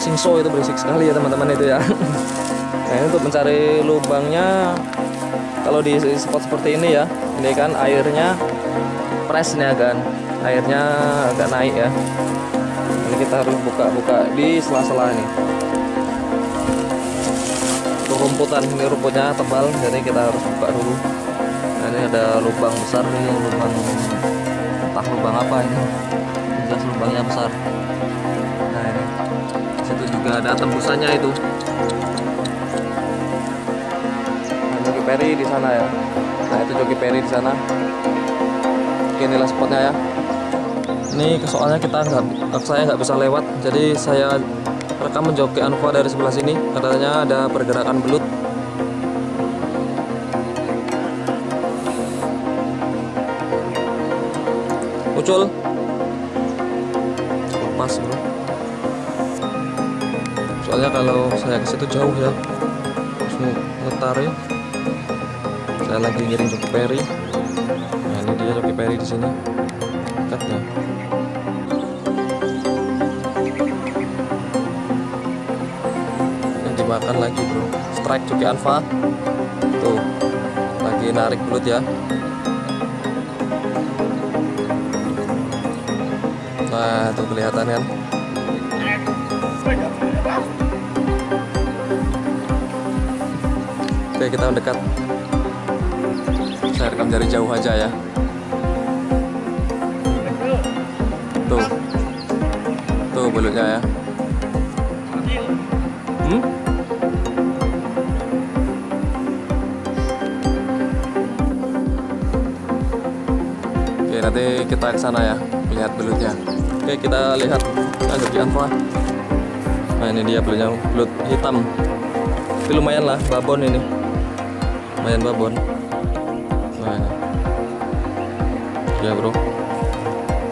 singso itu berisik sekali ya teman-teman itu ya. Nah ini untuk mencari lubangnya kalau di spot seperti ini ya. Ini kan airnya fresh nih kan airnya agak naik ya. Ini kita harus buka-buka di sela-sela ini. Rumputan ini rumputnya tebal jadi kita harus buka dulu. Nah ini ada lubang besar nih lubang entah lubang apa ini jelas lubangnya besar juga ada tembusannya itu. Nah, joki peri di sana ya. Nah itu joki peri di sana. Oke, inilah spotnya ya. Ini soalnya kita nggak saya nggak bisa lewat jadi saya rekam menjoki Anfa dari sebelah sini. Katanya ada pergerakan belut. Muncul kalau saya ke situ jauh ya. Harus ngetarin saya lagi ngirim joki peri nah ini dia joki peri di sini. Dekatnya ini dimakan lagi bro. Strike joki alpha. Tuh lagi narik belut ya. Nah tuh kelihatan kan kita mendekat. Saya rekam dari jauh aja ya. Tuh. Tuh belutnya ya. Hmm? oke nanti kita ke sana ya lihat belutnya. Oke kita lihat lanjut di Anfa nah ini dia belutnya belut hitam. Tapi lumayan lah babon ini lumayan babon. Nah ini ya bro.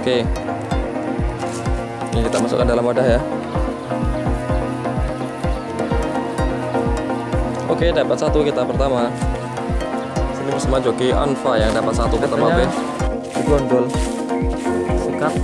Oke. Ini kita masukkan dalam wadah ya. Oke dapat satu kita pertama. Sini bersama joki Anfa yang dapat satu pertama B gondol sikat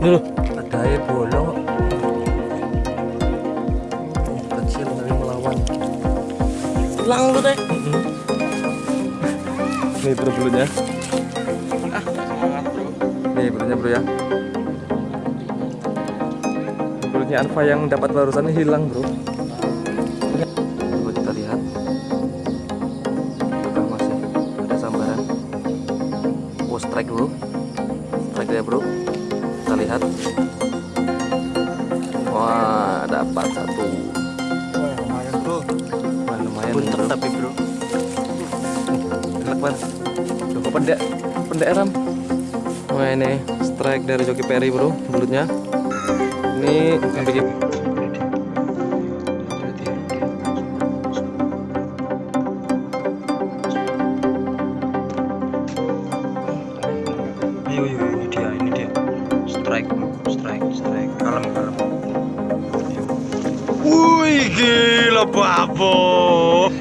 Ini loh. air bolong kecil tapi melawan Hilang tuh teh. nih bro Ah, bro. nih belutnya bro ya belutnya Anfa yang dapat barusan ini hilang bro pendek ram wah ini strike dari joki peri bro belutnya ini yang bikin Ayo, ayo, ini dia, ini dia. Strike bro, strike, strike. Kalem, kalem. Ayo. Wih, gila babon.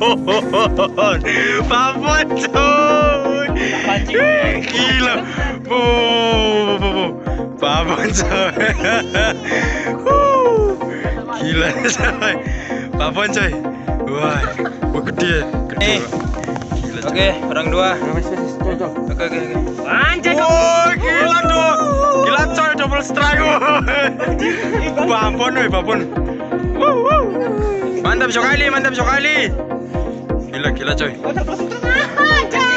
babon coy. Coy. Gila coy. Babon coy. Wah, wah gede, gede. Gila, coy. Oke, orang dua. Oke, oke, oke. Anjay, Oh, gila dong. Gila coy, double strike. babon. Wuh, wuh. Mantap sekali, mantap sekali. Gila, gila coy.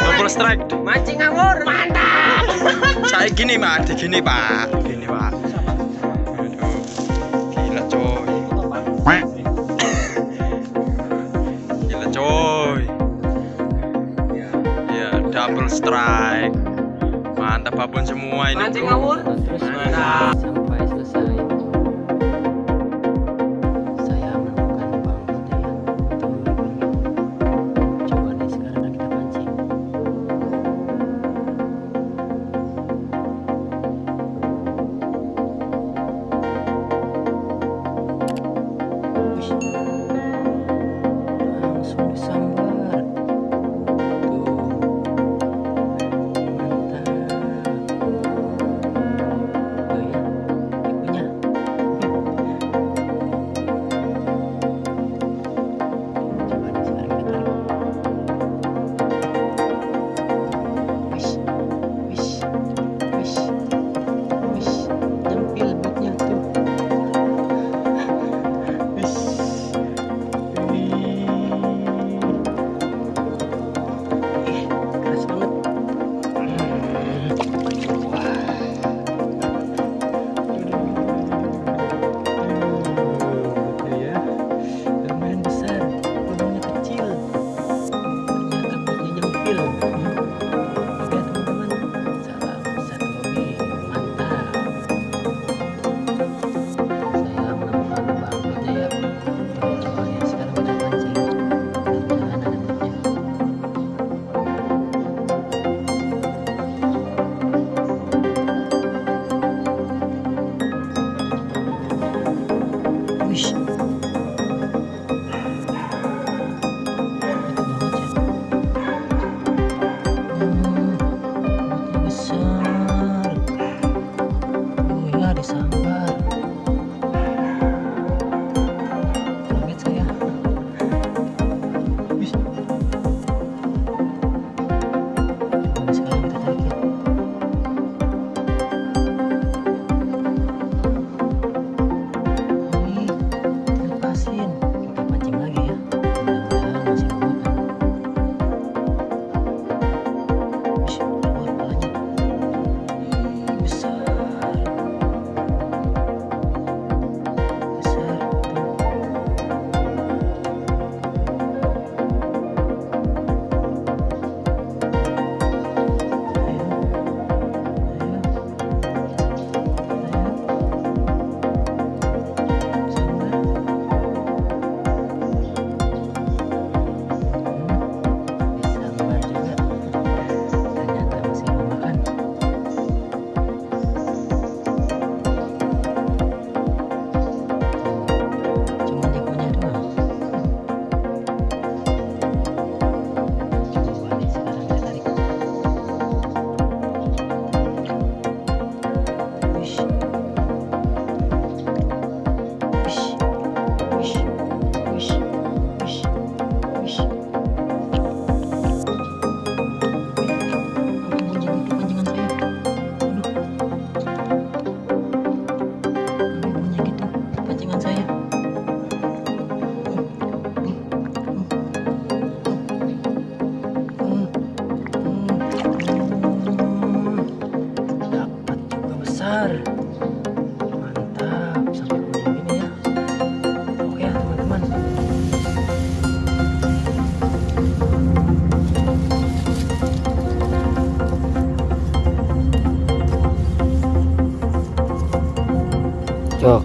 Double strike. mancing ngawur. Mantap. Saya gini, Pak. Gini, Pak. Gini, Pak. Strike. Mantap babon semua ini. Mancing ngawur. Mantap.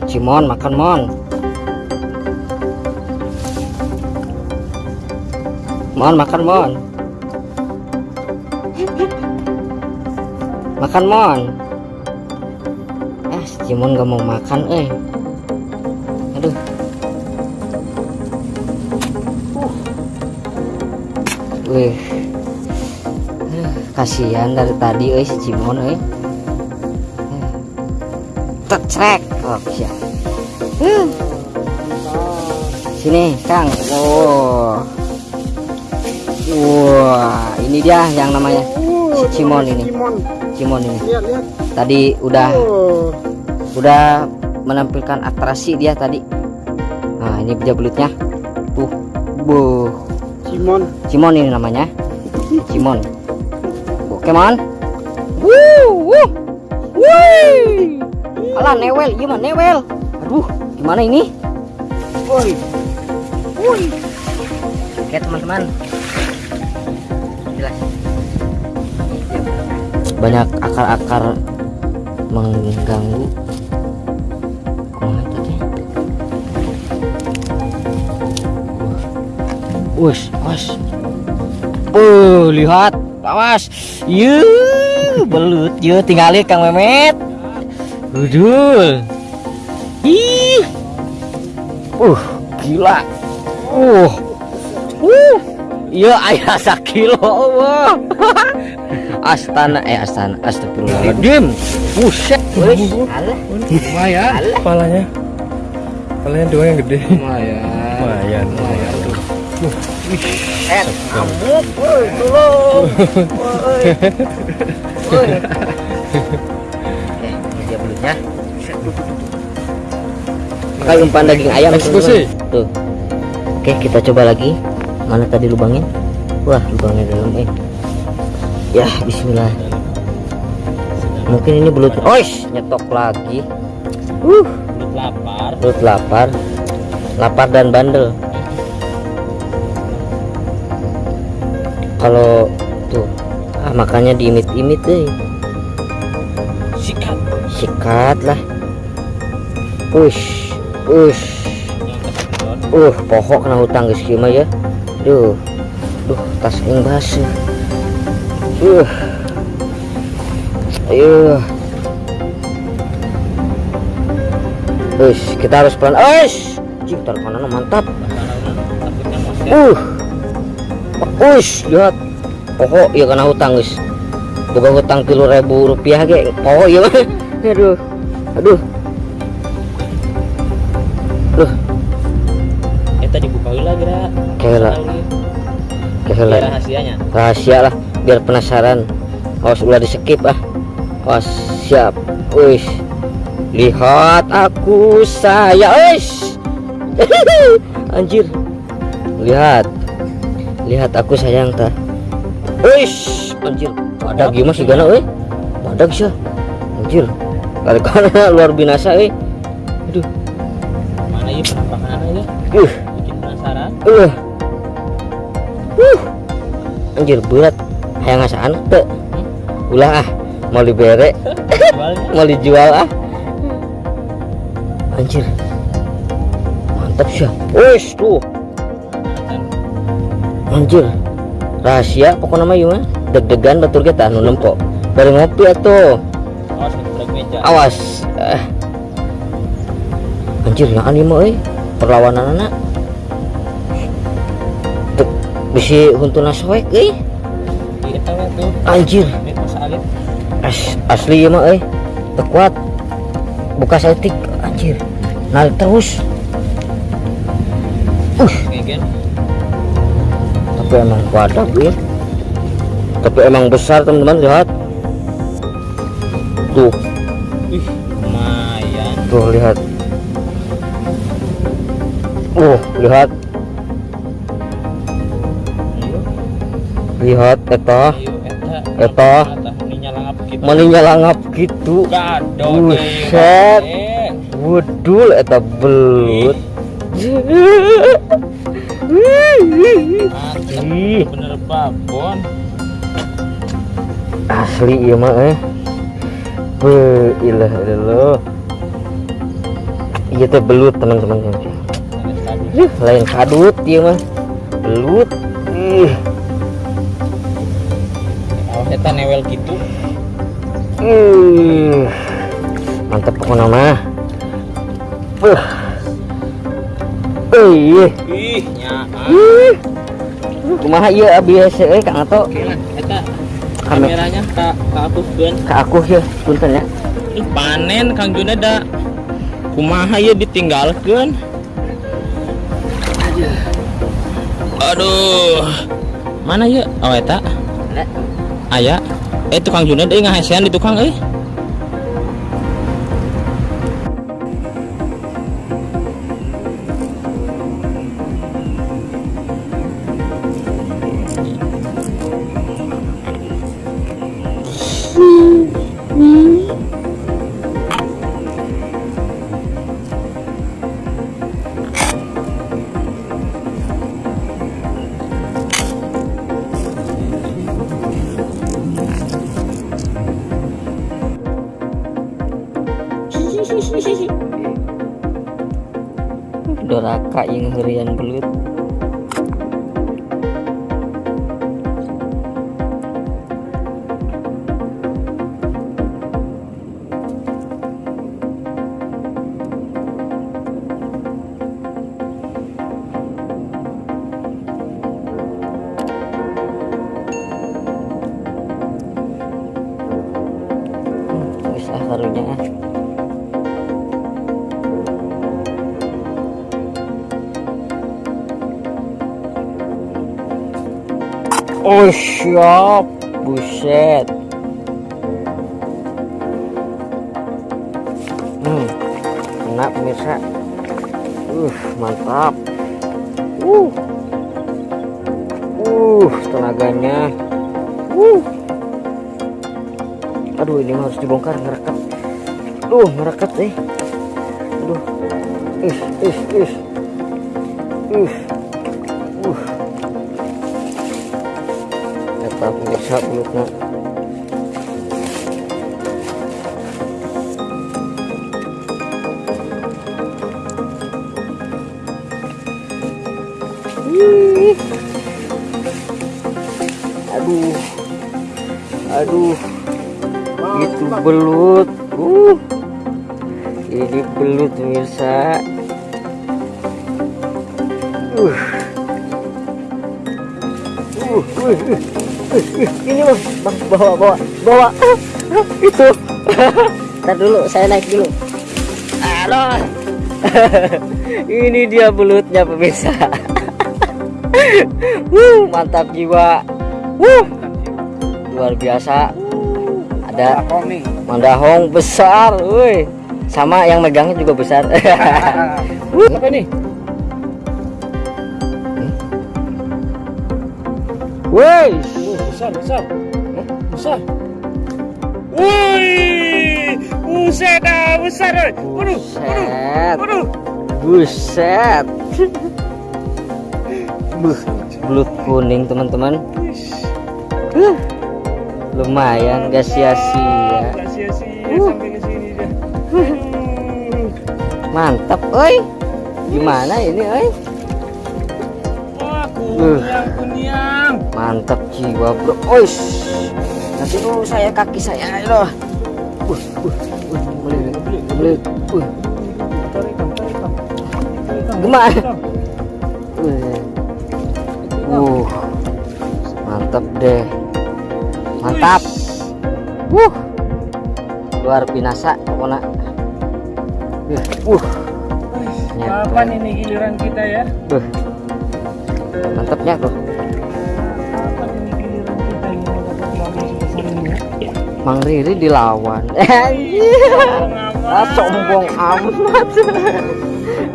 Jok, Cimon makan mon. Mon makan mon. Makan mon. Eh, si Cimon gak mau makan, eh. Aduh. Uh. Wih. Eh, Kasihan dari tadi, eh si Cimon, eh. Tecrek. Oh, siap. Hmm. Sini, Kang. Oh. Wah, ini dia yang namanya si Cimon ini. Cimon ini. Lihat, lihat. Tadi udah Oh, udah menampilkan atraksi dia tadi. Nah, ini dia belutnya. Tuh. Buh. Simon. Cimon ini namanya. Cimon. Oke, Mon. Wuh, wuh. Wih. Alah, newel, iya mah newel. Aduh, gimana ini? Woi. Woi. Oke, teman-teman. Jelas. Banyak akar-akar mengganggu. Wus, awas. Oh, lihat, awas. Yuh, belut, yuk tinggalin Kang Memet. Udul. Ih. Uh, gila. Uh. Uh. Iya, ayah sakilo. Wah. Astana eh Astana Astagfirullahaladzim Buset wis. Alah Lumayan. Kepalanya. Kepalanya dua yang gede. Lumayan Lumayan. Lumayan Eh, amuk woi tolong Woi Makan umpan daging ayam. Eksekusi. Tuh. Oke kita coba lagi. Mana tadi lubangnya? Wah lubangnya dalam eh. Ya bismillah. Mungkin ini belut Oish nyetok lagi. Uh Belut lapar. Belut lapar. Lapar dan bandel. Kalau makanya diimit-imit deh Sikat. sikat lah ush ush uh pohok kena hutang guys mah ya duh duh tas yang basuh uh ayo Ush, kita harus pelan. Ush, cing kanan mantap. Uh, ush, lihat. Pokok ya kena hutang guys. Bukan hutang tilu ribu rupiah ge. Pokok ya. Aduh, aduh. Kehelan. rahasianya. rahasia lah biar penasaran. Awas ulah di skip ah awas siap. Wis lihat aku saya. Wis anjir. Lihat. Lihat aku sayang ta. Wis anjir. Badak gimana sih gana eh badak sih? Anjir. Kali luar binasa eh aduh. Mana penampakan ya? uh. Uh uh anjir berat hayang ngasaan teu. Ulah ah mau dibere. Jualnya. mau dijual ah. Anjir. Mantap sih. Wis tuh. Anjir. Rahasia pokoknya mah gimana deg-degan betul kita anu nempok dari ngopi atuh. Awas ngebrek meja. awas. Eh. anjir yang anime eh perlawanan anak Bisa huntuna soek eh? Anjir. As, asli ya mah eh? Teu kuat buka setik anjir. Narik terus. Uh. Tapi emang wadah ya. Tapi emang besar teman-teman lihat. Tuh. Ih, lumayan. tuh lihat. Uh lihat lihat eta. Eta. Muninya langap gitu. Buset. wudul eta belut. Bener babon asli iya mah eh. Be, ilah ilah iya teh belut teman-teman. Lain kadut iya mah. Belut ih eta newel gitu? Ih mantep pokoknya mah uh. Ih ih nyaan ih. Kumaha iya abis eh kang ato eta Kame- kameranya ka ka aku kan ke aku ya punten ya. Panen Kang Juneda kumaha ya ditinggalkan aduh. Mana ya oh eta aya eh tukang Juneda eh ngahesean di tukang eh Pemirsa belutnya Ih. aduh. Aduh. Itu belut. Uh. Ini belut pemirsa bang, bawa, bawa, bawa, itu. Ntar dulu, saya naik dulu. Halo. ini dia belutnya pemirsa. Wuh, mantap jiwa. Wuh, luar biasa. Ada mandahong besar, woi. Sama yang megangnya juga besar. Apa ini? Woi, besar, besar. Besar. Wih, buset dah, besar. oi. Waduh, buset. waduh. Buset. Buh, belut kuning teman-teman. Huh, lumayan gak sia-sia. Gak sia-sia Uh. Mantap, oi. Gimana ini, oi? Wah, Uh. kunyang, kunyang. Mantap jiwa, bro. Ois. Nanti dulu saya kaki saya loh. Uh, uh, uh, belut. Uh, uh. Uh, mantap deh. Mantap. Wuh. Luar binasa pokoknya. Uh, uh. Kapan ini giliran kita ya? Buh. Mantapnya tuh. Mang Riri dilawan. Anjir. Ah, sombong amat.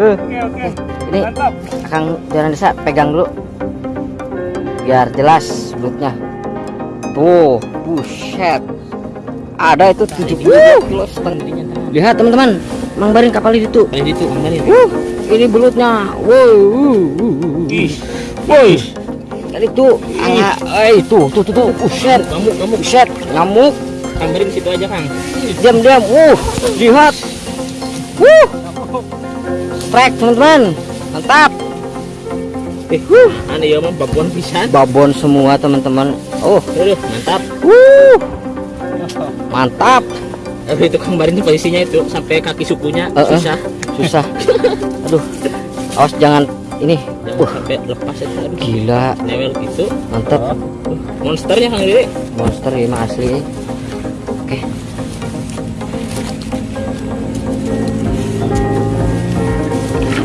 Eh, Oke, oke. ini Mantap. Kang Jalan Desa pegang dulu. Biar jelas belutnya. Tuh, buset. Ada itu 70 kilo setengah. Lihat teman-teman, Mang Barin kapal itu. Ini itu. Wuh, ini belutnya. Wow, Woi, tadi tuh, ah, eh itu, tuh, tuh, tuh, buset, kamu, kamu. buset, nyamuk, Kang situ aja, Kang. diam, diam, uh, lihat, wuh, strike teman-teman, mantap, Eh, wuh, ane ya mah babon pisan. babon semua teman-teman, oh, Aduh, mantap. wuh, mantap, Aduh, itu Kang Barin tuh posisinya itu sampai kaki sukunya. Eh, eh. susah. susah, aduh, awas jangan ini, Jangan uh, sampai lepas itu. Aduh, gila, newel gitu. mantap, Uh, monsternya Kang Riri. monster ini mah asli, oke,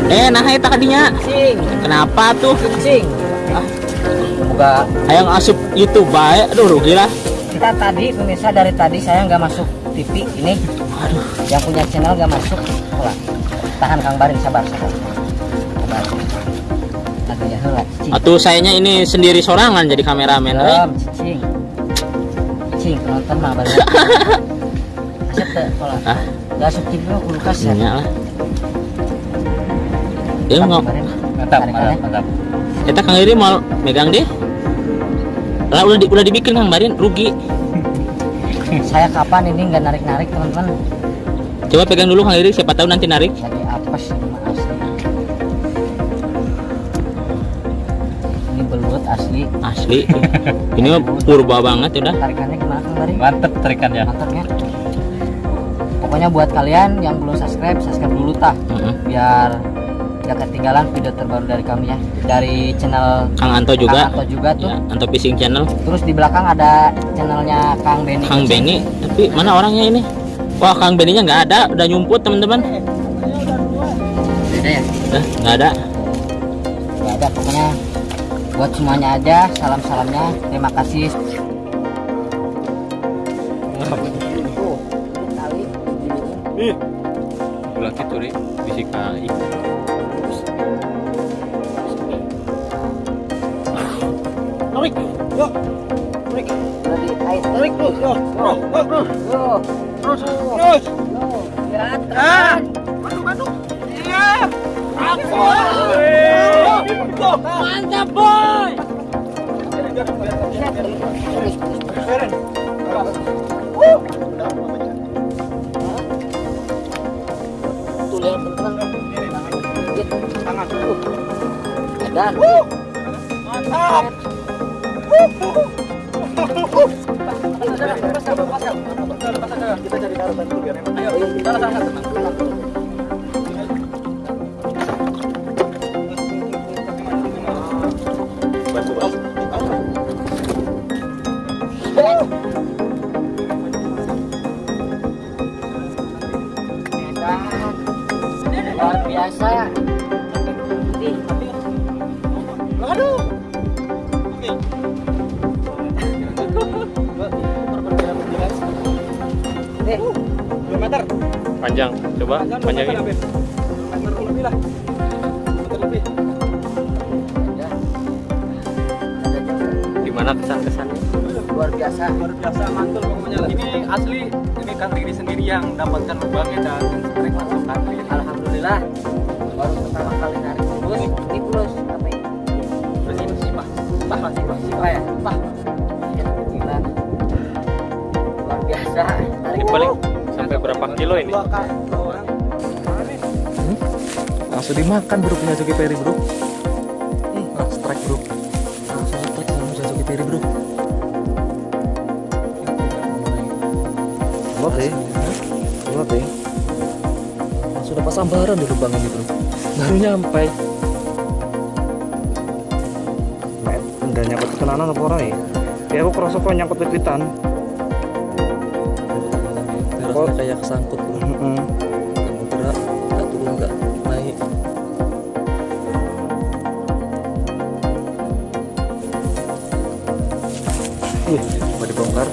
Eh, nah eta kadinya. cing, Kenapa tuh? cing, ah, buka Hayang asup itu baik. Aduh, rugi lah. kita tadi pemirsa dari tadi saya nggak masuk TV ini Aduh, yang punya channel nggak masuk Hula. tahan Kang Barin sabar sabar sabar nanti ya atuh sayanya ini sendiri sorangan jadi kameramen. Belum, cicing cicing penonton mah baru asep teh pola Ah. nggak asup TV mah kulkas ya lah. Ya Kang nggak. Mantap mantap Eta Kang Riri mau megang deh. Lah udah di, udah dibikin Kang Barin rugi. saya kapan ini nggak narik narik teman-teman Coba pegang dulu Kang Riri siapa tahu nanti narik. jadi asli Asli. ini mah purba banget udah. tarikannya gimana Kang Barin mantep tarikannya mantapnya pokoknya buat kalian yang belum subscribe subscribe dulu tah Heeh. biar gak ketinggalan video terbaru dari kami ya dari channel Kang Anto juga. Kang Anto juga tuh Ya, Anto Fishing Channel. terus di belakang ada channelnya Kang Benny Kang Benny, tapi mana orangnya ini? Wah, Kang Benny-nya nggak ada, udah nyumput teman-teman. ada ya nggak ada. Gak ada pokoknya buat semuanya aja salam salamnya terima kasih Ulah gitu deh, bisik kali. Tarik, yuk. Tarik, tarik terus, yo. Yo, yo, terus, Yo, terus, terus. yo, lihat Ah, teman. masuk, masuk. Iya. Aku. Mantap, boy. Tuh lihat teman-teman. Tangan. Dan. Luar dimakan bro. Punya Joki Perry bro. Nah, strike bro. Langsung strike sama punya Joki Perry bro. Kuat deh. Kuat deh. langsung dapat sambaran di lubang ini bro. Baru nyampe. Udah nyangkut ketenanan apa ora ya? Ya aku kerasa kok nyangkut pipitan. kayak kesangkut bro Wih, coba dibongkar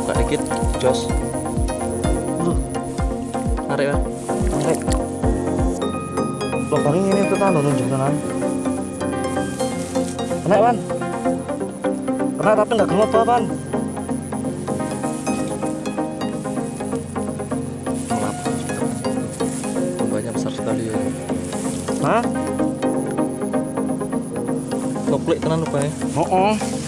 buka dikit jos Aduh, tarik ya Tarik. Lubang ini tenan nunjuk tenan. Kena, Pan. Kena tapi enggak gemuk apa, Pan. Gelap. Lubangnya besar sekali ya Hah? Koplik tenan lubangnya Heeh. Gila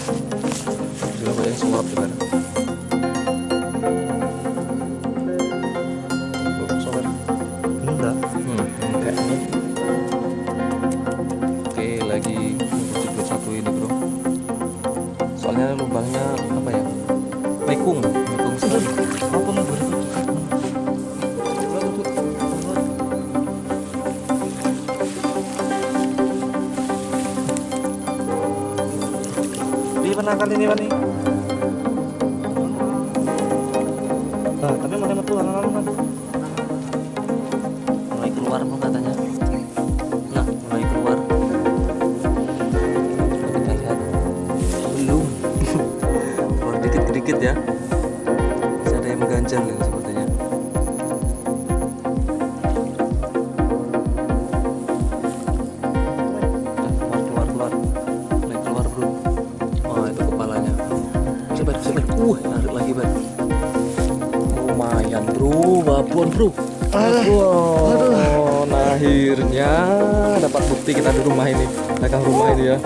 kita di rumah ini, belakang rumah ini ya.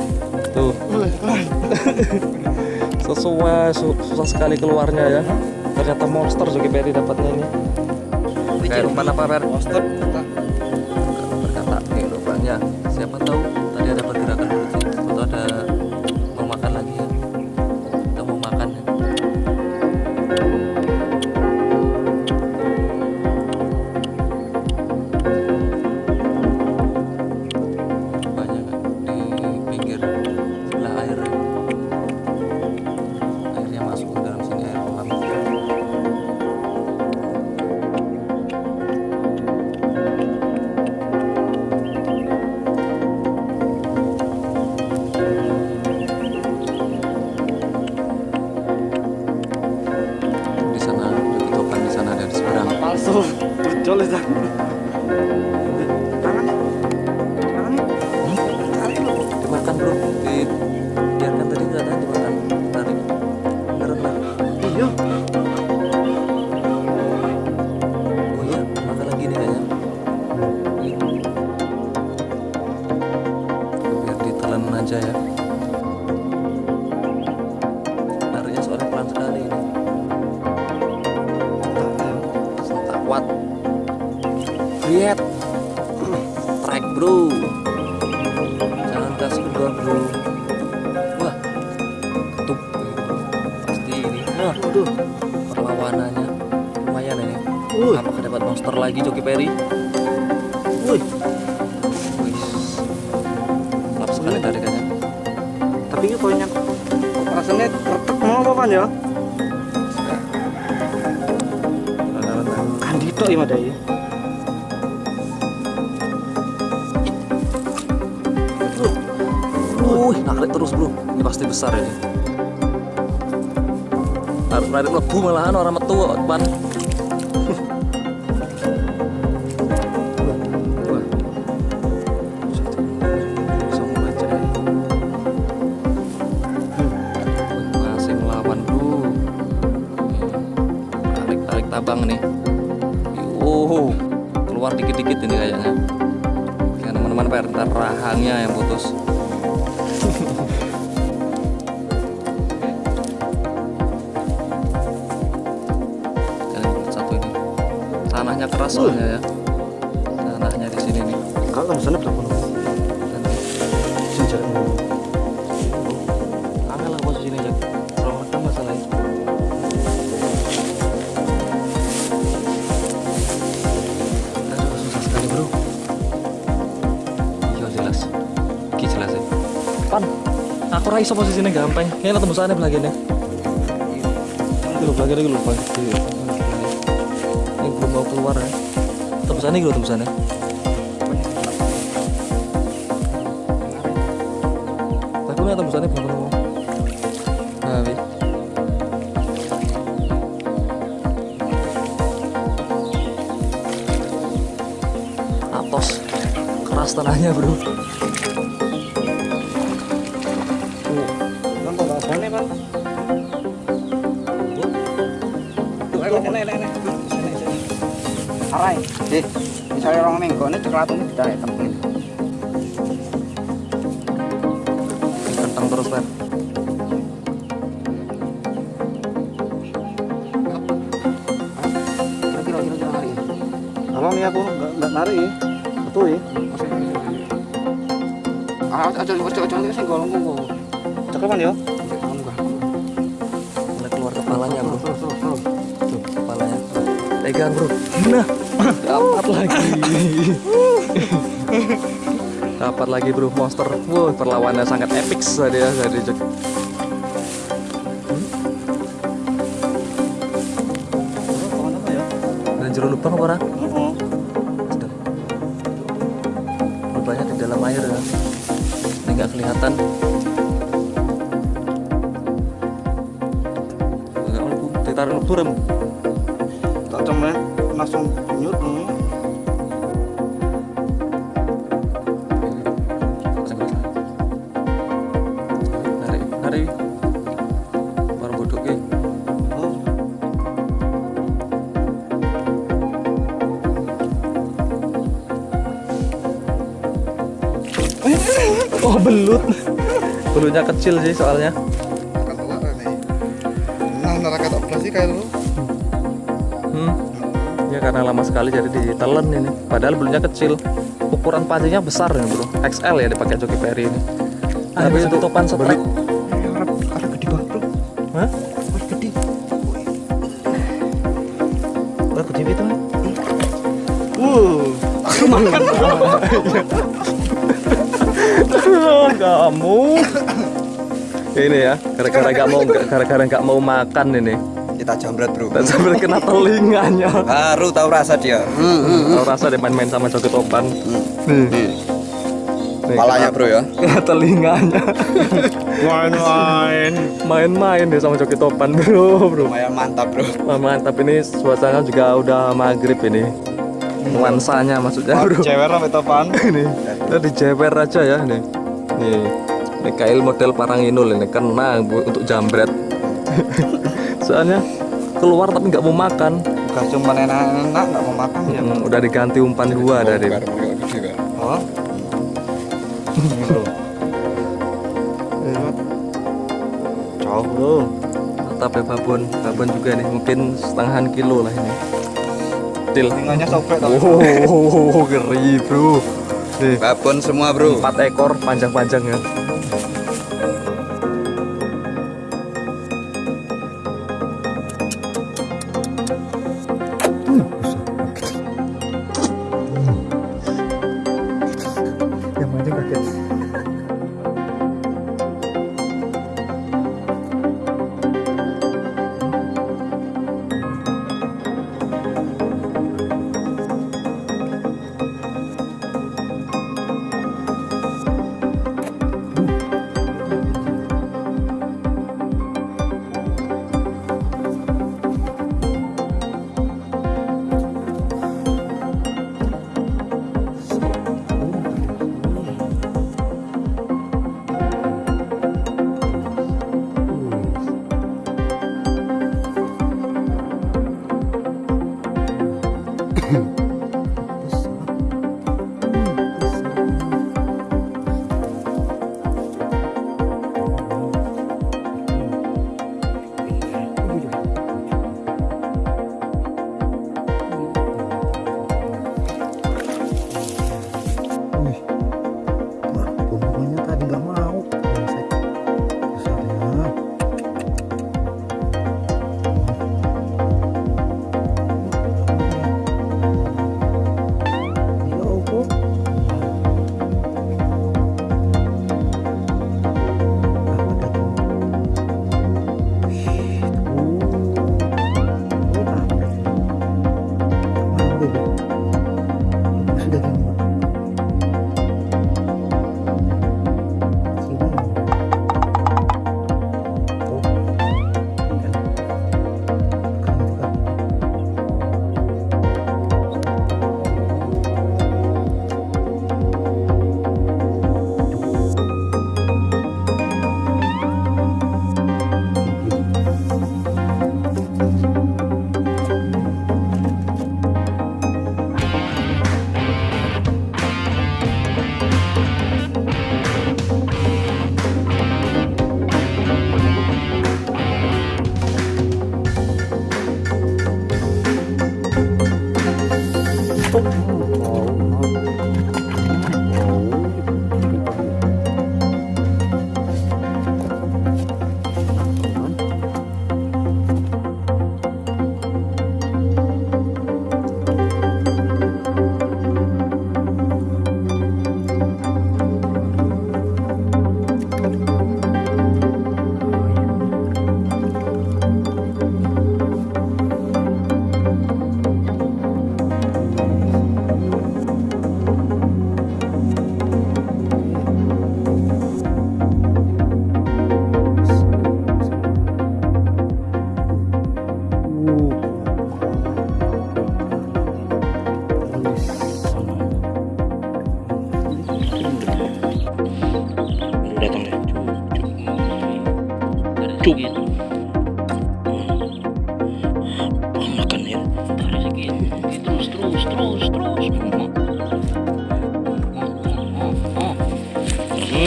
Tuh. Sesuai, su- susah sekali keluarnya ya. Ternyata monster Zoki Perry dapatnya ini. Kayak umpan apa Fer? Monster. Metu aku raiso posisinya gampang. Kayaknya tembusannya belakangnya. Itu belakangnya lupa. Ini belum mau keluar ya. Tembusannya gitu tembusannya. Tapi nggak tembusannya belum ketemu. Nah. Atos keras tanahnya bro. Deh, misalnya orang minggu ini coklat ini kita temuin. Kentang terus Fer. Kira-kira hari. Kalau nih aku nggak nggak narik ya, betul ya. Ah, aja aja aja aja sih golong gua. Cakapan ya? Mulai keluar kepalanya bro. Tuh kepalanya. Pegang bro. Nah, dapat lagi. dapat lagi bro monster. Wow, perlawannya sangat epic tadi ya dari ya? Dan jeruk lubang apa kecil sih soalnya. Nah, neraka tak operasi kayak lu. Hmm. Ya karena lama sekali jadi ditelen ini. Padahal belutnya kecil. Ukuran pancingnya besar ini bro. XL ya dipakai Joki Perry ini. Tapi itu topan. Arab Arab gede banget, Bro. Hah? Gede. Oh, gede itu. Uh, Kamu. Ini ya, gara-gara nggak mau gara-gara nggak mau makan ini. kita jambret bro Dan sambil kena telinganya. baru tahu rasa dia Tahu rasa dia main-main sama joki topan. Nih. Nih, palanya bro ya Kena telinganya. main-main. Main-main dia sama joki topan bro, bro. lumayan mantap bro mantap ini suasana juga udah maghrib ini. Nuansanya maksudnya bro. Cewek apa topan? ini udah dijewer aja ya nih. Nih. Ini kail model Paranginul ini kena untuk jambret. Soalnya keluar tapi nggak mau makan. Bukan cuma enak-enak nggak mau makan ya. Hmm, udah diganti umpan gua dari Oh. Jauh bro. mantap ya babon babon juga nih mungkin setengahan kilo lah ini kecil. Telinganya sobek tau. Oh, ngeri bro. Nih, Babon semua bro. empat ekor panjang-panjang ya. Thank you.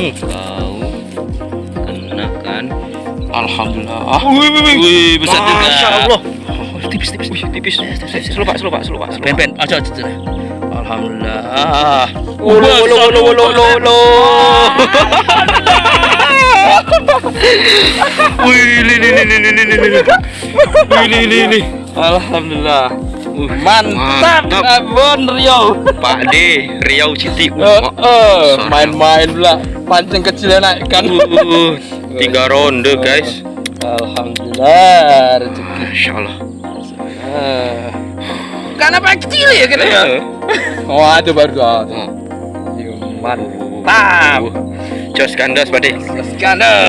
Kau kena kan alhamdulillah wih wih wih besar juga Masya Allah. Oh, tipis tipis Wih, tipis slow pak slow pak slow pak pen pen aja aja aja alhamdulillah Ulu ulu ulu ulu ulu ulu Wih, li li li li. Wih, li li li. Alhamdulillah. Uh, mantap, Mantap. Abon Rio. Pak D, Riau City. Uh, eh, main-main pula. Pancing kecilnya naikkan. uh, tiga ronde guys. Alhamdulillah rezeki. Masya Allah. Eh. Karena apa kecil ya kita ya? Eh, Oh, itu baru doa. Mantap. Jos kandas Pak D. Skandal.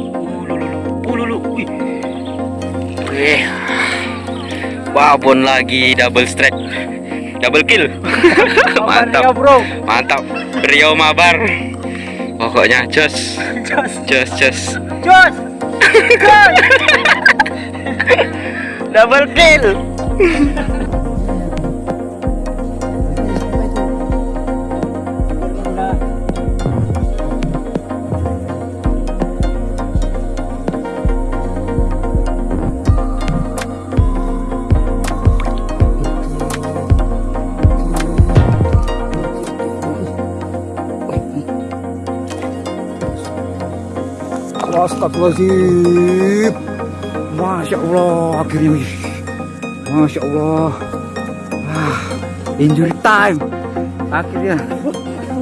Ululu, wih. Wih. Babon lagi double strike. Double kill. Mantap. bro. Mantap. Rio mabar. Pokoknya jos. Jos, jos. Jos. Double kill. Astagfirullahaladzim. Masya Allah, akhirnya. Masya Allah. Ah, injury time. Akhirnya.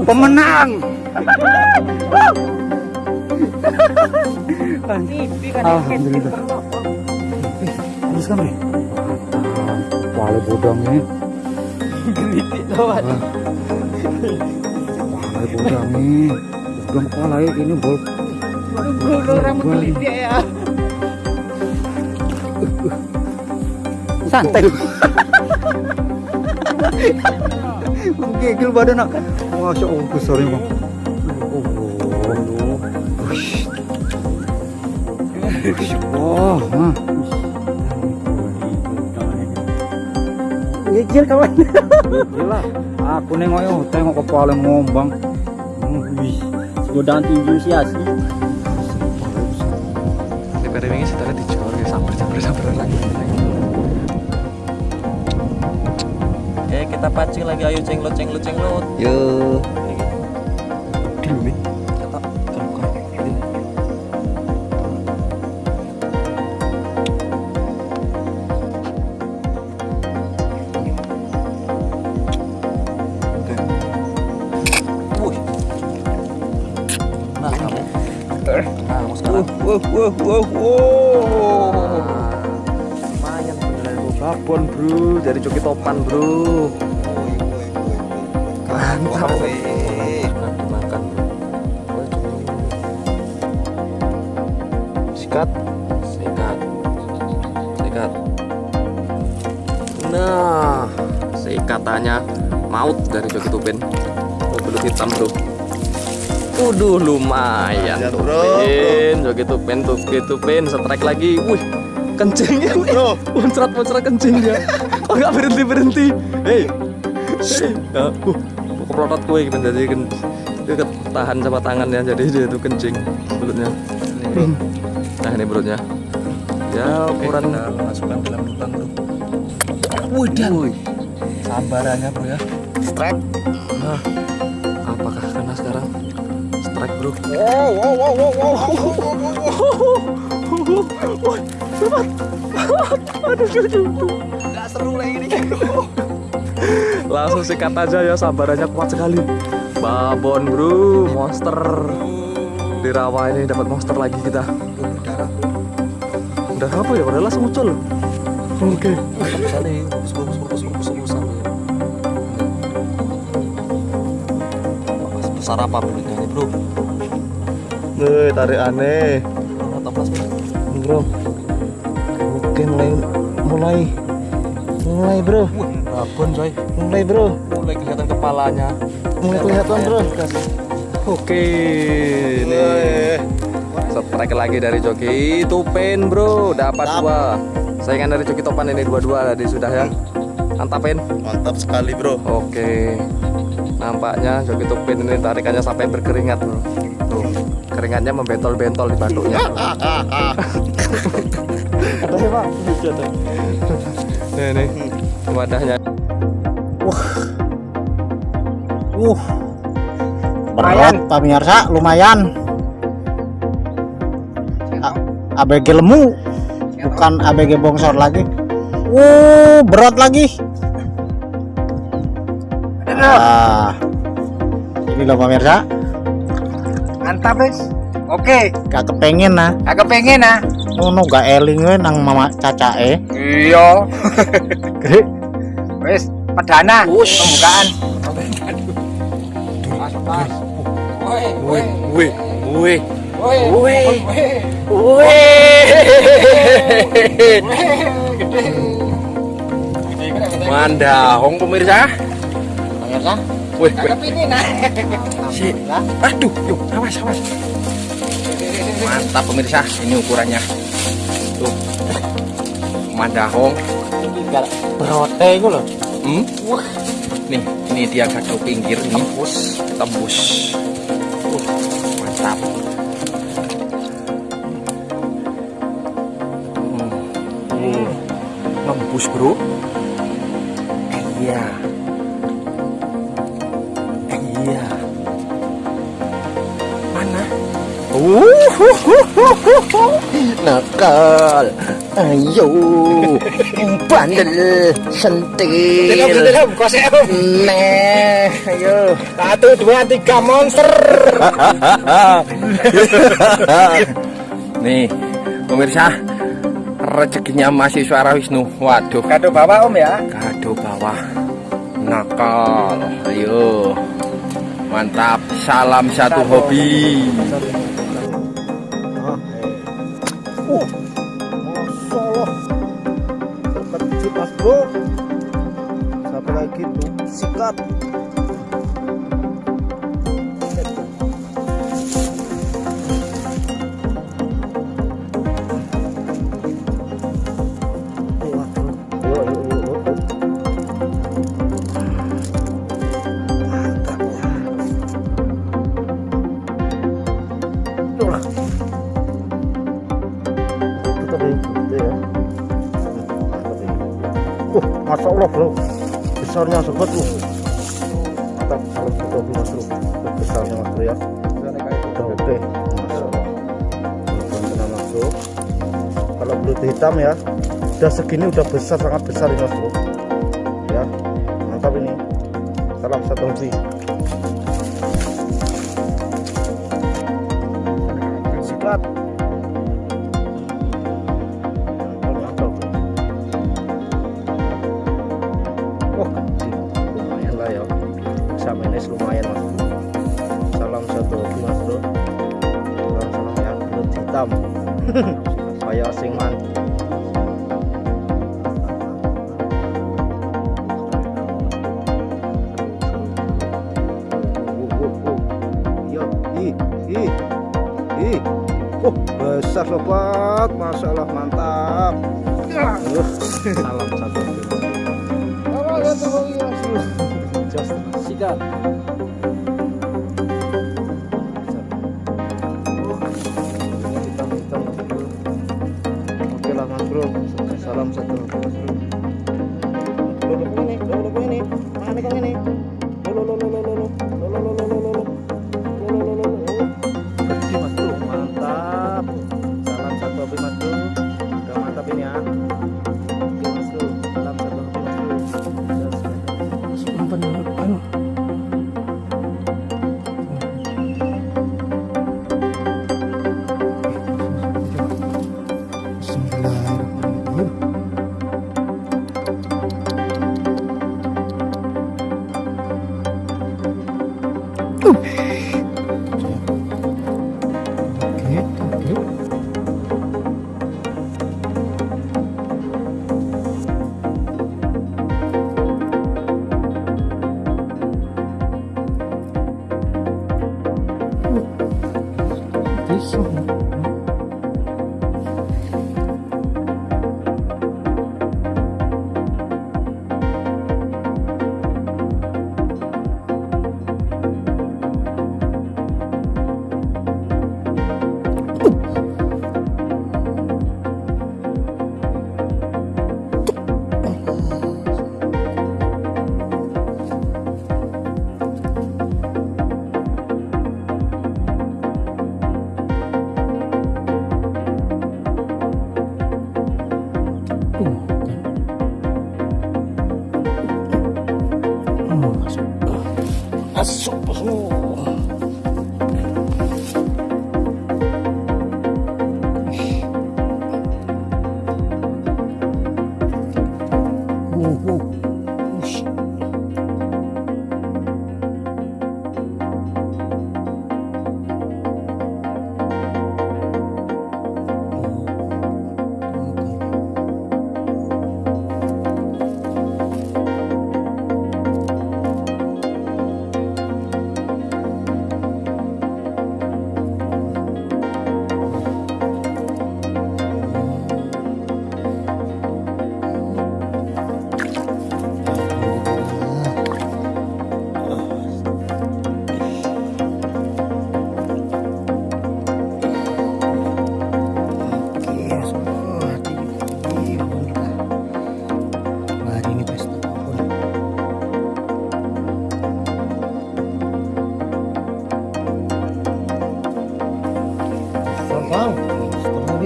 Pemenang. Alhamdulillah. Bagus kan, Bre? Wale bodongnya. Wale bodongnya. Bodong kepala ini bol. Santai. Gigil badan nak. Masya Allah besarnya bang. Oh, oh. Oh, mah. Kawan. Gila. Aku nengok yo, tengok kepala ngombang. Hmm, Wih. Godaan tinju sih asli. Kita pancing lagi ayo cenglot cenglot cenglot. Yo. Uduh lumayan tuh bro, Pin, joki tupin, joki tupin, strike lagi. Wih, kencingnya Bro. muncrat muncrat kencingnya kok nggak berhenti berhenti hei hei ya, uh, keplotot kue gitu jadi dia ketahan sama tangannya. Jadi dia itu kencing belutnya nah ini belutnya ya ukuran. masukkan dalam lubang bro. Wudan. Sabarannya bro ya. Strike. Nah? Wow, wow, wow, wow, wow, wow, wow, wow. Nggak seru lagi nih. Langsung sikat aja ya, sabarannya kuat sekali. Babon bro, monster. Di rawa ini dapat monster lagi kita. Udah apa ya? Padahal langsung muncul. Oke. Sana. Besar apa belutnya ini bro? Tarik aneh. Bro. Oke, mulai mulai mulai, Bro. babon coy. Mulai, Bro. Mulai kelihatan kepalanya. Mulai kelihatan, Bro. Oke, nih. Strike lagi dari joki Tupin bro, dapat dua. Saingan dari joki Topan ini dua-dua tadi sudah ya. Mantapin. Mantap sekali, Bro. Oke. Nampaknya joki Tupin ini tarikannya sampai berkeringat bro. Keringatnya membentol-bentol di batuknya. Ada ya pak? Nih nih, wadahnya. Uh. Berat pemirsa, lumayan. A- ABG lemu, bukan ABG bongsor lagi. Uh, berat lagi. Ah. Ini loh pemirsa, Mantap, Bes. Oke, gak kepengen nah. agak pengen ah. Ngono gak eling we nang mama cacae. Iya. Wes, perdana pembukaan. Woi, woi, Wih, wih. woi, woi. Mandahong pemirsa. Pemirsa, Wih. Cakep ini nah. Si. Aduh, yuk, awas, awas. Mantap pemirsa, ini ukurannya. Tuh. Mandahong. berote iku lho. Hmm? Nih, ini dia gagal pinggir ini. Tembus, tembus. Uh, mantap. nakal. Ayo. Bandel. Sentil. Nah ayo. Satu dua tiga monster. Nih pemirsa. Rezekinya mahasiswa Wisnu. Waduh. Kado bawah om ya. Kado bawah. Nakal. Ayo. Mantap. Salam satu hobi. Club. udah segini udah besar sangat besar ini mas bro 不能，不能。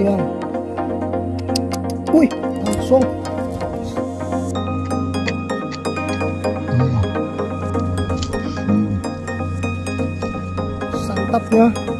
sayang wih langsung. Hmm. Hmm. Santap ya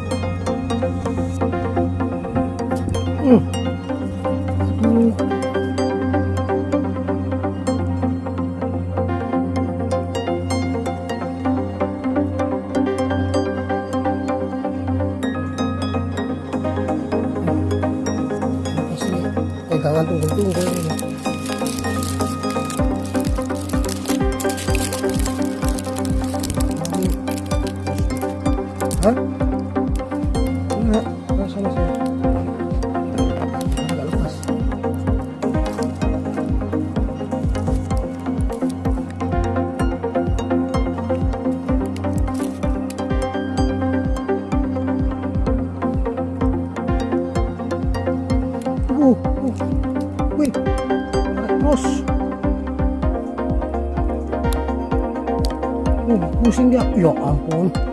Uh, pusing dia. Ya ampun.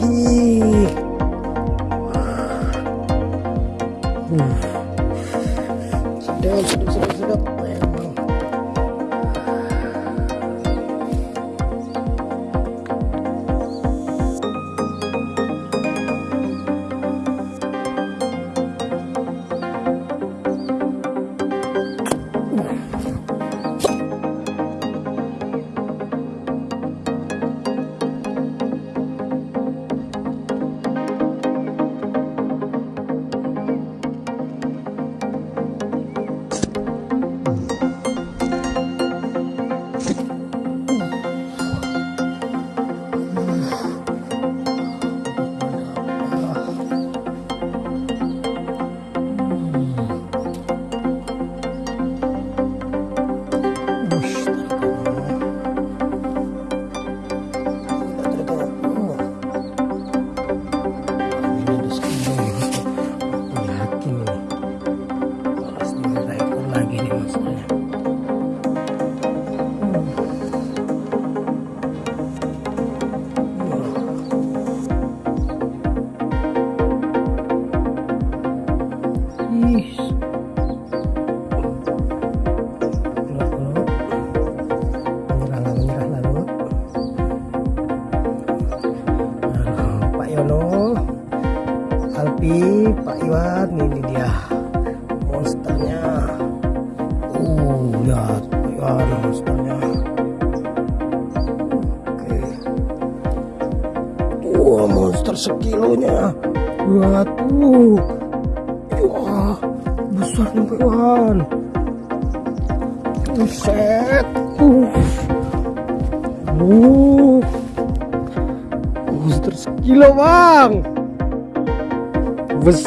aquí.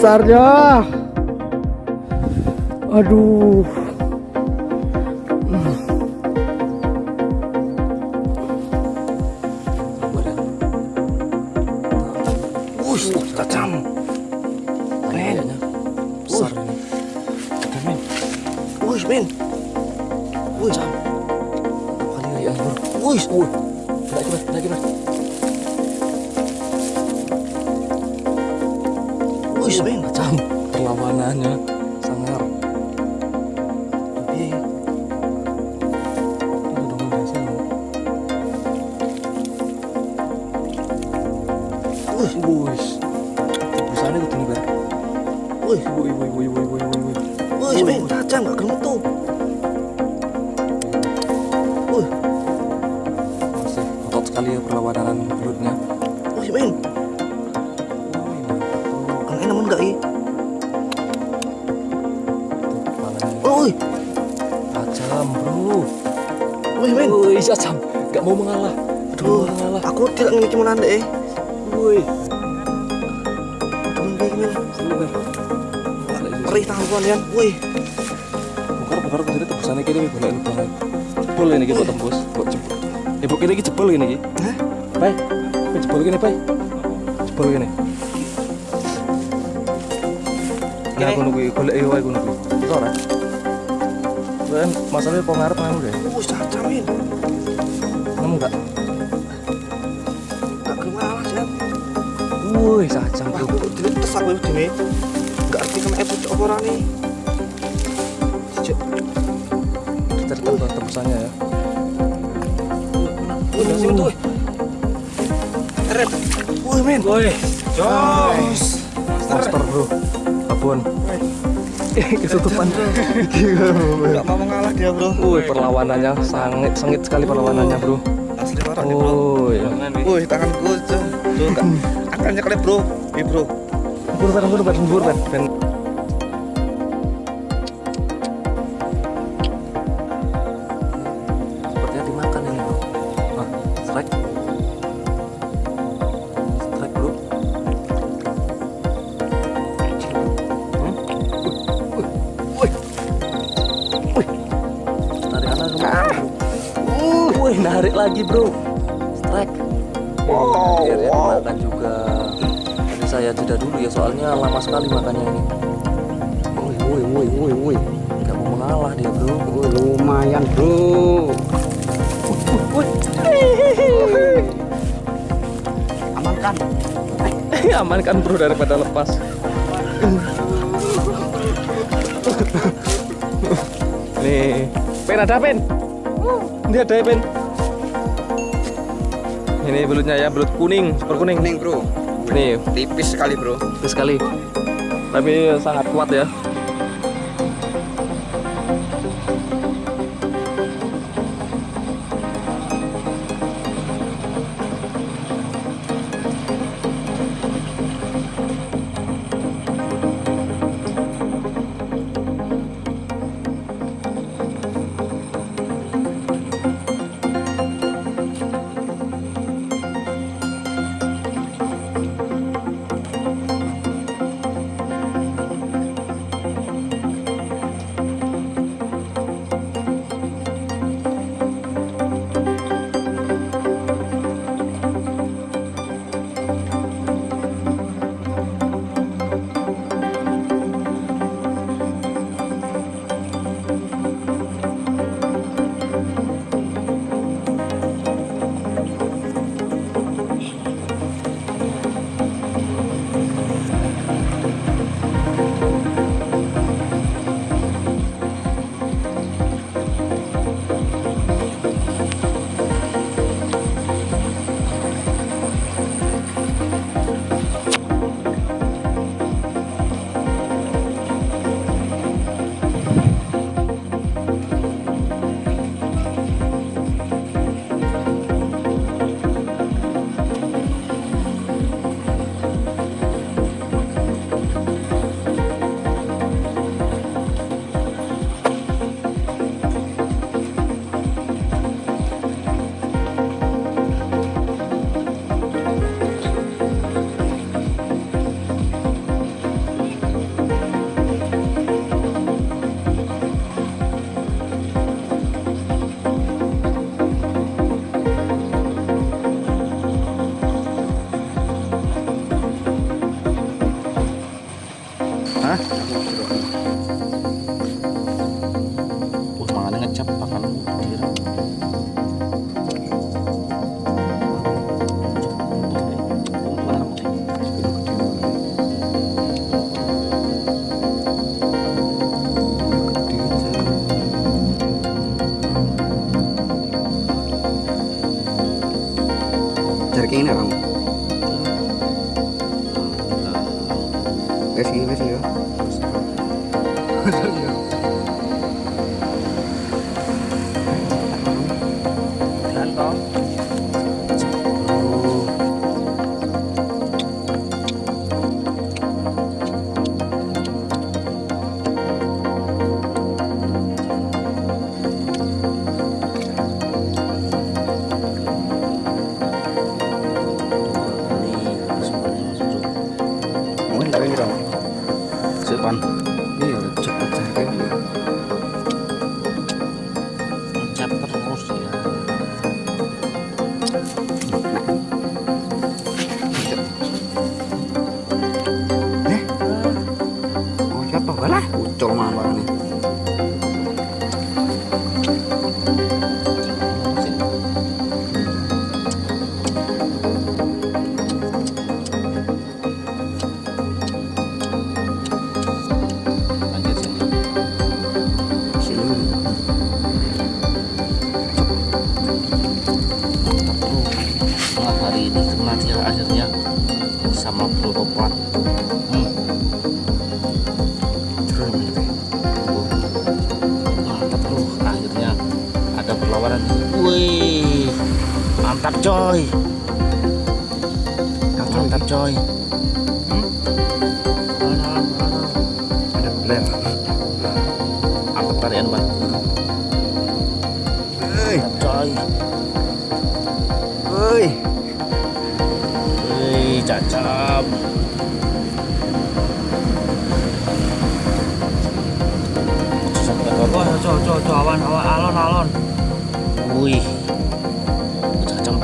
Besarnya. Aduh. Wush, Wush. Tebusannya itu tinggi banget. wush. Wih, wih, wih, wih, wih, wih, wih. Tajam, gak gemuk tuh. Wush, Masih otot sekali ya perlawanan belutnya. wush, men. Wih, gak eh. Tajam, bro. wush, men. Wih, nggak mau mengalah. Aduh, mengalah. Aku tidak ngene iki menan deh. Gini. Kan? Perih tangan ya. Woi. Bongkar bongkar kudune tembusannya kene boleh banget. Jebol ini kok tembus, kok jebol. Ibu kene iki jebol ini. Hah? Pai. Jebol kene, Pai? Jebol kene. Nah, aku nunggu golek yo aku nunggu. Ora? Kan masalahnya kok ngarep deh. Uh, cacamin. Woi, sajam Wah, bro. aku diletes aku dene. Gak arti sama epo apa ora nih. Cek. Kita cari tempat tembusannya ya. Udah sini tuh. Eret. Woi, men. Woi, Jos. monster bro. Abon. Ketutupan. Gak mau mengalah dia, Bro. Woi, perlawanannya sangat sengit sekali perlawanannya bro. Asli parah nih, Bro. Tanganku tuh. Tuh, Kak. Akan nyekelip, Bro. Nih, Bro. Bur ben, bur ben, bur ben. ben. Sepertinya dimakan ini bro. Ah, strike. Strike bro. Hmm? Wih, wih, wih. Tarik anak ke mana bro? Uh, wih, narik lagi bro. Amankan bro daripada lepas. Nih, pen ada pen. Ini ada ya, pen. Ini belutnya ya, belut kuning, super kuning. Kuning bro. Nih, Tipis sekali bro. bagus sekali. Tapi sangat kuat ya.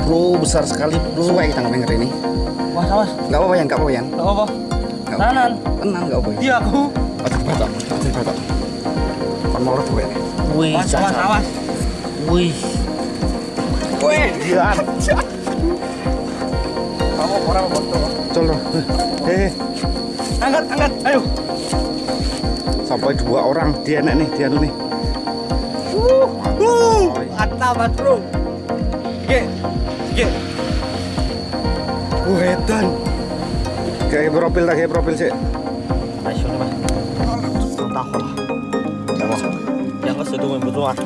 Bro, besar sekali bro. Suwe kita ngedenger ini. Wah, awas. Enggak apa-apa ya, enggak apa-apa ya. Apa-apa. Nggak apa-apa. Tanan. Tenang, enggak apa-apa. Iya aku. Ojo batok, ojo batok. Kon mau gue. Wih, Awas awas. Wih. Weh. Dia. Kamu orang foto. Colo. Eh, Angkat angkat. Ayo. sampai dua orang dia nek nih, dia nih. Mantap, Mas Bro. Ge. Ge. Wedan. Kayak profil tak kayak profil sih. Ayo nih mas. Tahu lah. Yang situ main betul ah.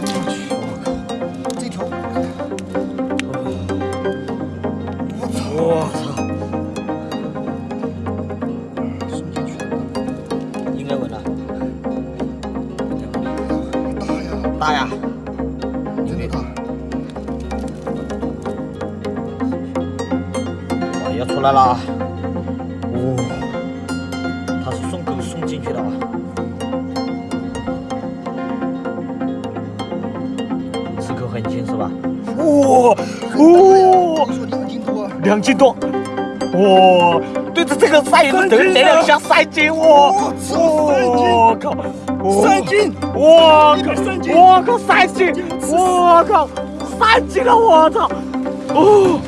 三斤，得了两下三斤，我，我靠，三斤，我靠，我靠三斤，我靠，三斤了，我操，哦。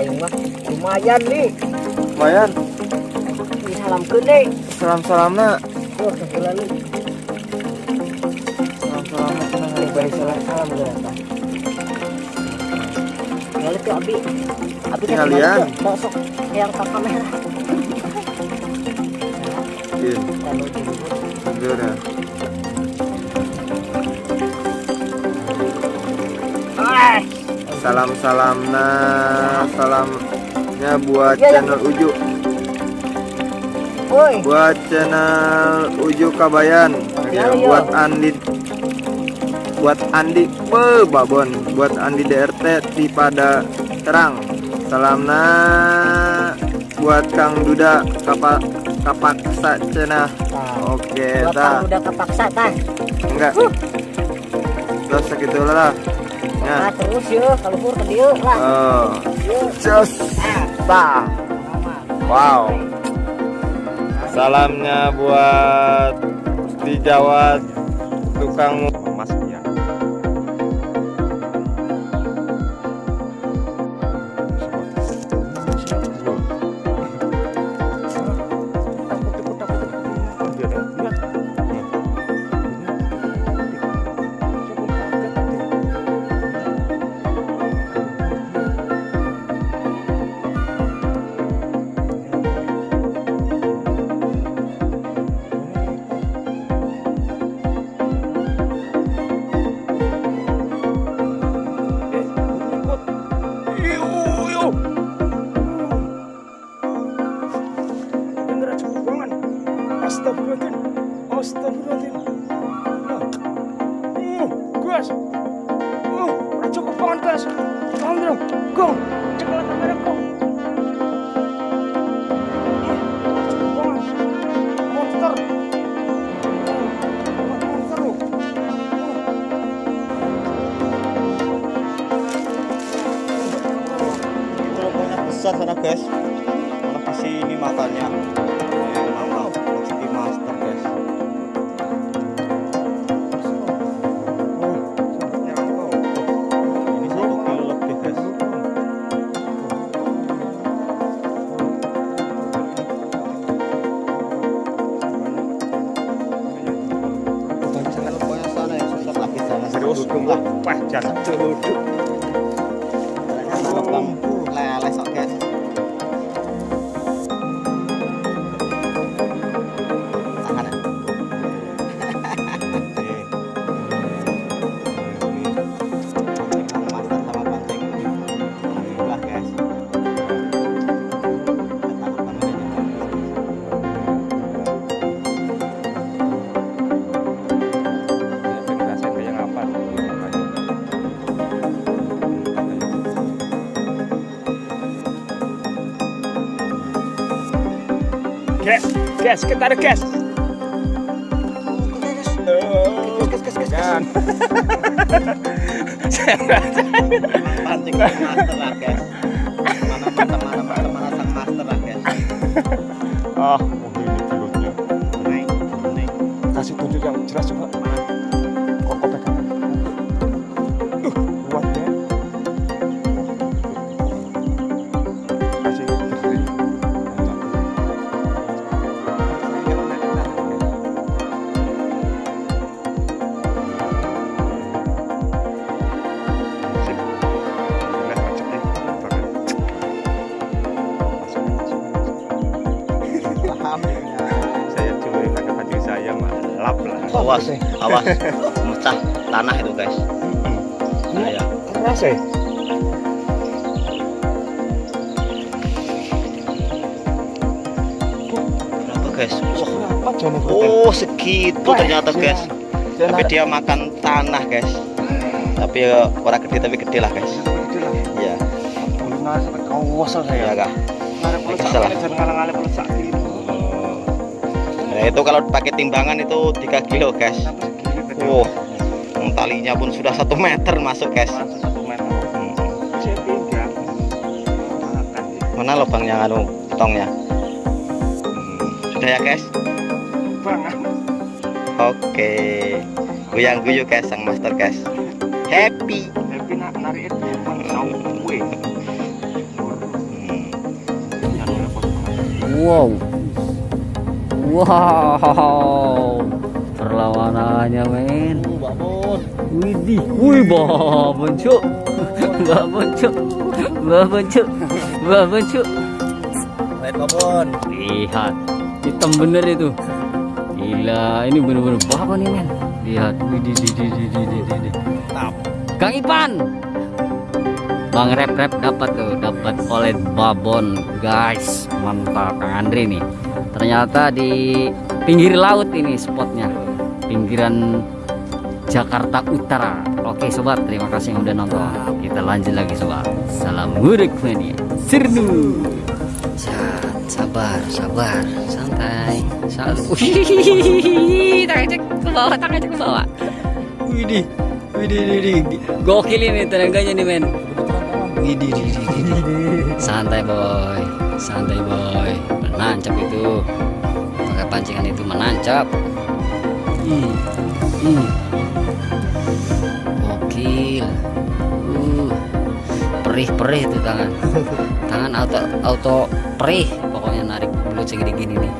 Aing mah lumayan nih. Lumayan. Salam nih. Salam-salamna. Oh, kebetulan nih. Salam-salamna. Ini bayi salam salam udah apa? Tinggal itu Abi. Abi kan itu. Sok yang ke kamera. Iya, Kalau dulu. udah. Salam-salamna. Salamnya buat Iya, iya. channel Uju. Buat channel Uju Kabayan. Iya, Ya, buat Andi buat Andi be babon buat Andi DRT di pada terang salamna buat Kang Duda kapak kapak cenah Nah, oke buat dah udah kepaksa tah. enggak terus segitu lah ya Nah, terus yuk, kalau pur ke dia lah. Yuk. just wow salamnya buat di Jawa tukang Gas, gas, kita ada gas. Gas, gas, gas, gas. pancing master lah guys. Mana sang master lah guys. Ah, oh ini pilotnya. Naik, naik. Kasih tunjuk yang jelas coba. Ya? Berapa guys? Jangan Oh segitu ternyata guys. Tapi dia makan tanah guys. Tapi ya, orang gede tapi gede lah guys. Iya. Iya Oh. Nah itu kalau pakai timbangan itu 3 kilo guys. Wow. Talinya pun sudah satu meter masuk guys. mana lubangnya anu tongnya hmm. sudah ya guys oke. Okay. goyang guyu guys sang master guys happy. Happy nak narik itu hmm. hmm. wow. Wow. Perlawanannya men. Widih, wih babon cuk, babon cuk, babon cuk cuk. Lihat babon. Lihat, hitam bener itu. Gila, ini bener-bener babon nih men. Lihat, widih, di, di, di, di, di, di, di. Kang Ipan, Bang Rep Rep dapat tuh, dapat oleh babon guys, mantap Kang Andri nih. Ternyata di pinggir laut ini spotnya, pinggiran Jakarta Utara. Oke sobat, terima kasih yang udah nonton. Kita lanjut lagi sobat. Salam mudik mania. Sirnu. Sabar, sabar, santai. Santai. Tangan cek ke bawah, tangan cek ke bawah. Widih, widih, widih. Gokil ini tenaganya nih men. Widih, widih, widih. Santai boy, santai boy. Menancap itu. Pakai pancingan itu menancap. Hmm. Hmm. Uh. Perih-perih tuh tangan. Tangan auto auto perih pokoknya narik belut segede gini nih.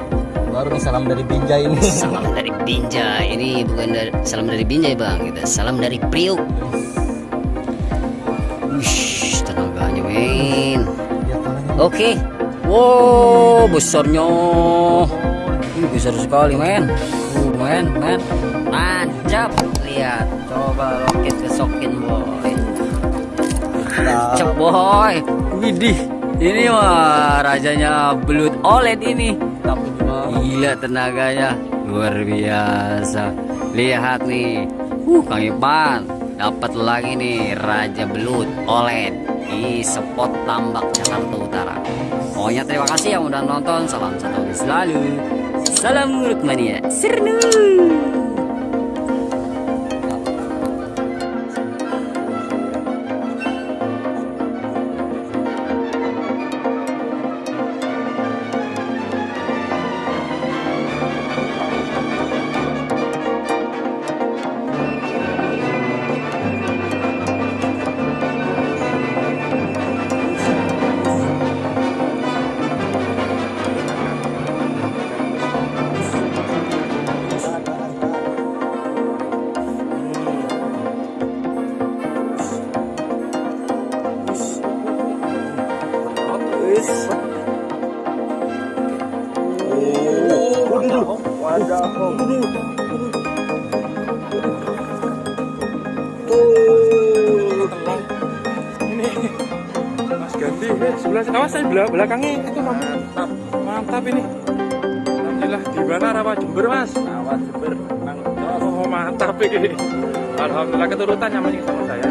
Baru nih salam dari Binjai ini. Salam dari Binjai. Ini bukan dari salam dari Binjai, Bang. Kita salam dari Priuk. Wish, tenaganya, men. Oke. Wow, besarnya. Ini besar sekali, men. Uh, men, men. Nancap. Lihat. Coba roket kesokin, boy. Nancap, boy. Widih. Ini mah rajanya belut OLED ini. Gila tenaganya. Luar biasa. Lihat nih. Uh, Kang Ipan. Dapat lagi nih Raja Belut OLED di spot tambak Jakarta Utara. Pokoknya terima kasih yang udah nonton. Salam satu selalu. Salam Muruk Mania. Sirnu. Eh, sebelah awas saya belakangnya itu mantap, mantap ini. Alhamdulillah di mana rawa Jember mas? Rawa Jember, oh mantap ini. Alhamdulillah keturutan yang masih sama saya.